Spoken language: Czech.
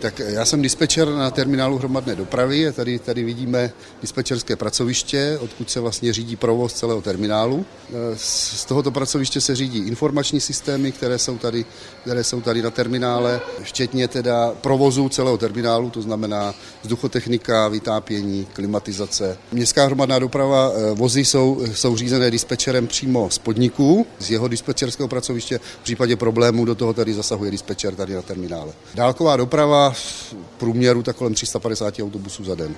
Tak já jsem dispečer na terminálu hromadné dopravy. Tady, tady vidíme dispečerské pracoviště, odkud se vlastně řídí provoz celého terminálu. Z tohoto pracoviště se řídí informační systémy, které jsou tady, které jsou tady na terminále, včetně teda provozu celého terminálu, to znamená vzduchotechnika, vytápění, klimatizace. Městská hromadná doprava vozy jsou, jsou řízené dispečerem přímo z podniků, z jeho dispečerského pracoviště. V případě problémů do toho tady zasahuje dispečer tady na terminále. Dálková doprava v průměru tak kolem 350 autobusů za den.